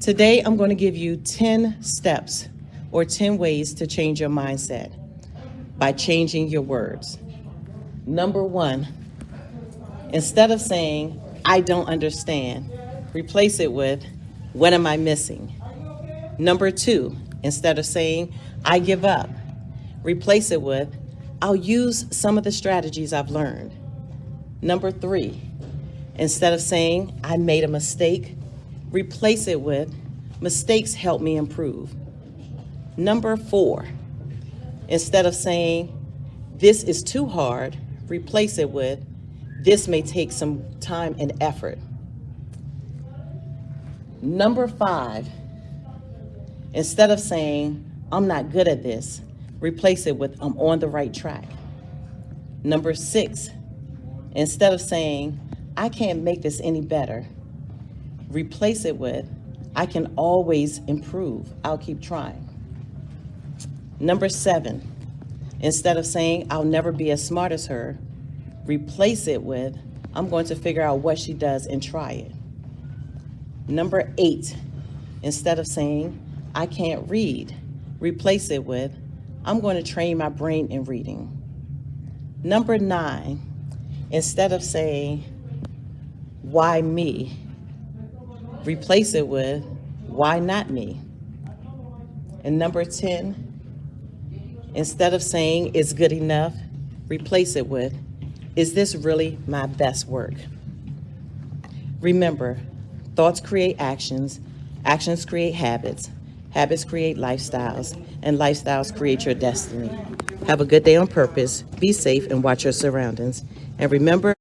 Today, I'm going to give you 10 steps or 10 ways to change your mindset by changing your words. Number one, instead of saying, I don't understand, replace it with, what am I missing? Number two, instead of saying, I give up, replace it with, I'll use some of the strategies I've learned. Number three, instead of saying, I made a mistake, replace it with, mistakes help me improve. Number four, instead of saying, this is too hard, replace it with, this may take some time and effort. Number five, instead of saying, I'm not good at this, replace it with, I'm on the right track. Number six, instead of saying, I can't make this any better, replace it with, I can always improve. I'll keep trying. Number seven, instead of saying, I'll never be as smart as her, replace it with, I'm going to figure out what she does and try it. Number eight, instead of saying, I can't read, replace it with, I'm going to train my brain in reading. Number nine, instead of saying, why me, replace it with, why not me? And number 10, instead of saying it's good enough, replace it with, is this really my best work? Remember, thoughts create actions, actions create habits, habits create lifestyles, and lifestyles create your destiny. Have a good day on purpose, be safe, and watch your surroundings. And remember,